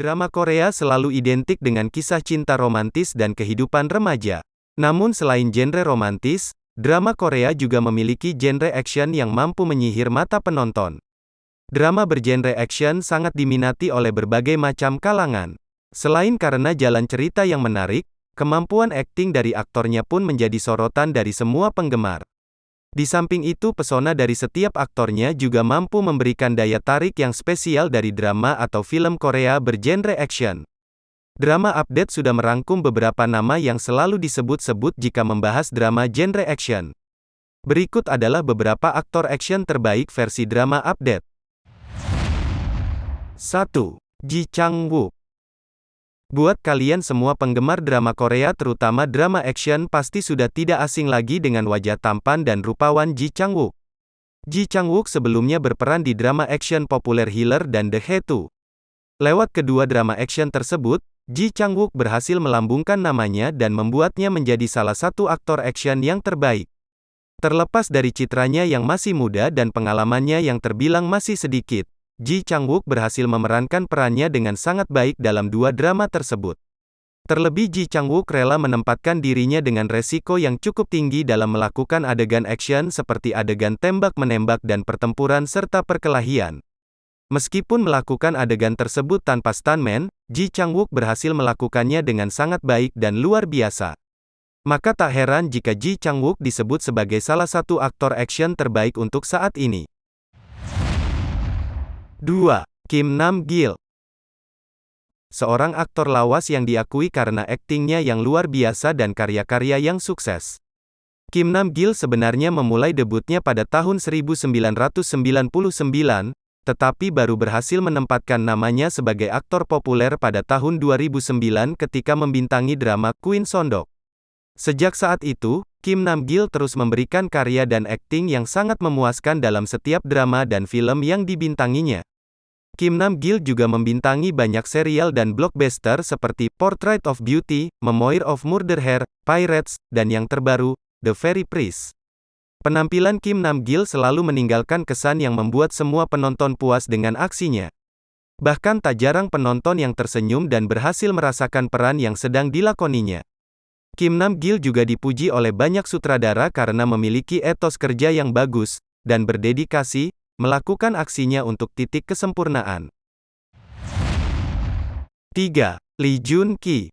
Drama Korea selalu identik dengan kisah cinta romantis dan kehidupan remaja. Namun selain genre romantis, drama Korea juga memiliki genre action yang mampu menyihir mata penonton. Drama bergenre action sangat diminati oleh berbagai macam kalangan. Selain karena jalan cerita yang menarik, kemampuan akting dari aktornya pun menjadi sorotan dari semua penggemar. Di samping itu pesona dari setiap aktornya juga mampu memberikan daya tarik yang spesial dari drama atau film Korea bergenre action. Drama Update sudah merangkum beberapa nama yang selalu disebut-sebut jika membahas drama genre action. Berikut adalah beberapa aktor action terbaik versi drama Update. 1. Ji Chang-wook Buat kalian semua penggemar drama Korea terutama drama action pasti sudah tidak asing lagi dengan wajah tampan dan rupawan Ji Chang-wook. Ji Chang-wook sebelumnya berperan di drama action populer Healer dan The Hetu. Lewat kedua drama action tersebut, Ji Chang-wook berhasil melambungkan namanya dan membuatnya menjadi salah satu aktor action yang terbaik. Terlepas dari citranya yang masih muda dan pengalamannya yang terbilang masih sedikit, Ji Chang-wook berhasil memerankan perannya dengan sangat baik dalam dua drama tersebut. Terlebih Ji Chang-wook rela menempatkan dirinya dengan resiko yang cukup tinggi dalam melakukan adegan action seperti adegan tembak-menembak dan pertempuran serta perkelahian. Meskipun melakukan adegan tersebut tanpa stuntman, Ji Chang-wook berhasil melakukannya dengan sangat baik dan luar biasa. Maka tak heran jika Ji Chang-wook disebut sebagai salah satu aktor action terbaik untuk saat ini. 2. Kim Nam Gil Seorang aktor lawas yang diakui karena aktingnya yang luar biasa dan karya-karya yang sukses. Kim Nam Gil sebenarnya memulai debutnya pada tahun 1999, tetapi baru berhasil menempatkan namanya sebagai aktor populer pada tahun 2009 ketika membintangi drama Queen Sondok. Sejak saat itu, Kim Nam Gil terus memberikan karya dan akting yang sangat memuaskan dalam setiap drama dan film yang dibintanginya. Kim Nam Gil juga membintangi banyak serial dan blockbuster seperti Portrait of Beauty, Memoir of Murder Hair, Pirates, dan yang terbaru, The Fairy Priest. Penampilan Kim Nam Gil selalu meninggalkan kesan yang membuat semua penonton puas dengan aksinya. Bahkan tak jarang penonton yang tersenyum dan berhasil merasakan peran yang sedang dilakoninya. Kim Nam Gil juga dipuji oleh banyak sutradara karena memiliki etos kerja yang bagus dan berdedikasi, melakukan aksinya untuk titik kesempurnaan. 3. Lee Jun Ki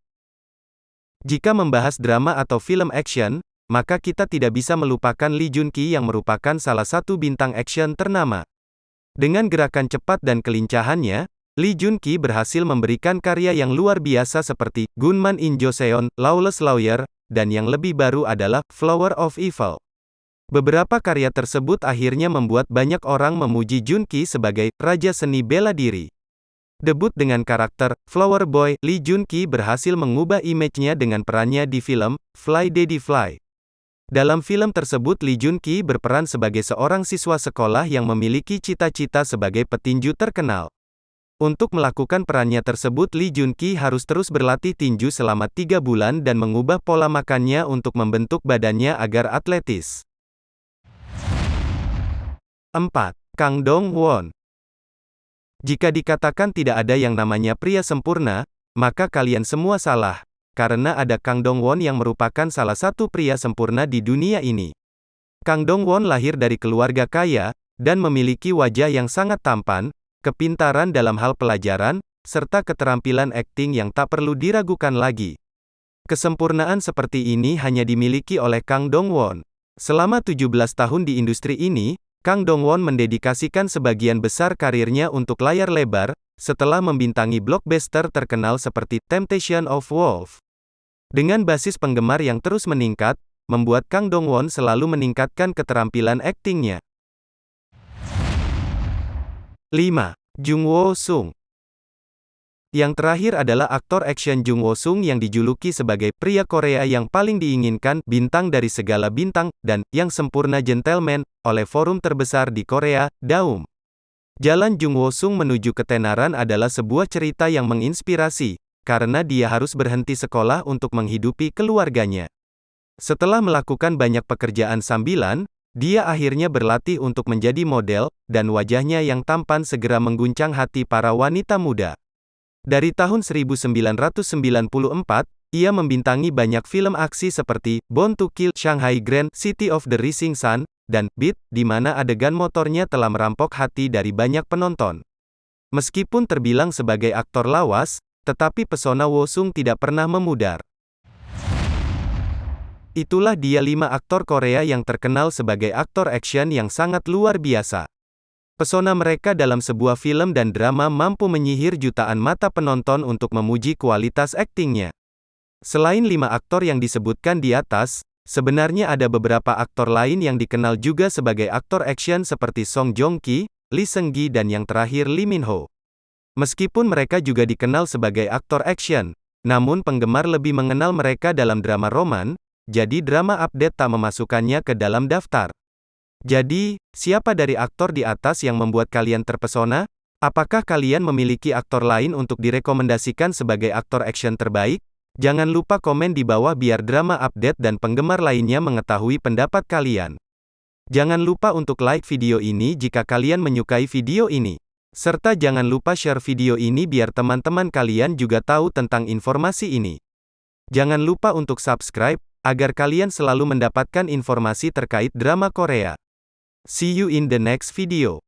Jika membahas drama atau film action, maka kita tidak bisa melupakan Lee Jun Ki yang merupakan salah satu bintang action ternama. Dengan gerakan cepat dan kelincahannya, Lee Jun Ki berhasil memberikan karya yang luar biasa seperti Gunman in Joseon, Lawless Lawyer, dan yang lebih baru adalah Flower of Evil. Beberapa karya tersebut akhirnya membuat banyak orang memuji Junki sebagai raja seni bela diri. Debut dengan karakter Flower Boy, Lee Junki berhasil mengubah image-nya dengan perannya di film Fly Daddy Fly. Dalam film tersebut Lee Junki berperan sebagai seorang siswa sekolah yang memiliki cita-cita sebagai petinju terkenal. Untuk melakukan perannya tersebut Lee Junki harus terus berlatih tinju selama tiga bulan dan mengubah pola makannya untuk membentuk badannya agar atletis. 4. Kang Dong Won Jika dikatakan tidak ada yang namanya pria sempurna, maka kalian semua salah, karena ada Kang Dong Won yang merupakan salah satu pria sempurna di dunia ini. Kang Dong Won lahir dari keluarga kaya, dan memiliki wajah yang sangat tampan, kepintaran dalam hal pelajaran, serta keterampilan akting yang tak perlu diragukan lagi. Kesempurnaan seperti ini hanya dimiliki oleh Kang Dong Won. Selama 17 tahun di industri ini, Kang Dongwon mendedikasikan sebagian besar karirnya untuk layar lebar, setelah membintangi blockbuster terkenal seperti Temptation of Wolf. Dengan basis penggemar yang terus meningkat, membuat Kang Dongwon selalu meningkatkan keterampilan aktingnya. 5. Jung Wo Sung yang terakhir adalah aktor action Jung Wo Sung yang dijuluki sebagai pria Korea yang paling diinginkan, bintang dari segala bintang, dan yang sempurna gentleman oleh forum terbesar di Korea, Daum. Jalan Jung Wo Sung menuju ketenaran adalah sebuah cerita yang menginspirasi, karena dia harus berhenti sekolah untuk menghidupi keluarganya. Setelah melakukan banyak pekerjaan sambilan, dia akhirnya berlatih untuk menjadi model, dan wajahnya yang tampan segera mengguncang hati para wanita muda. Dari tahun 1994, ia membintangi banyak film aksi seperti Born to Kill, Shanghai Grand, City of the Rising Sun, dan Beat, di mana adegan motornya telah merampok hati dari banyak penonton. Meskipun terbilang sebagai aktor lawas, tetapi pesona Wo Sung tidak pernah memudar. Itulah dia lima aktor Korea yang terkenal sebagai aktor action yang sangat luar biasa. Pesona mereka dalam sebuah film dan drama mampu menyihir jutaan mata penonton untuk memuji kualitas aktingnya. Selain lima aktor yang disebutkan di atas, sebenarnya ada beberapa aktor lain yang dikenal juga sebagai aktor action seperti Song Joong Ki, Lee Seung Gi dan yang terakhir Lee Min Ho. Meskipun mereka juga dikenal sebagai aktor action, namun penggemar lebih mengenal mereka dalam drama roman, jadi drama update tak memasukkannya ke dalam daftar. Jadi, siapa dari aktor di atas yang membuat kalian terpesona? Apakah kalian memiliki aktor lain untuk direkomendasikan sebagai aktor action terbaik? Jangan lupa komen di bawah biar drama update dan penggemar lainnya mengetahui pendapat kalian. Jangan lupa untuk like video ini jika kalian menyukai video ini. Serta jangan lupa share video ini biar teman-teman kalian juga tahu tentang informasi ini. Jangan lupa untuk subscribe, agar kalian selalu mendapatkan informasi terkait drama Korea. See you in the next video.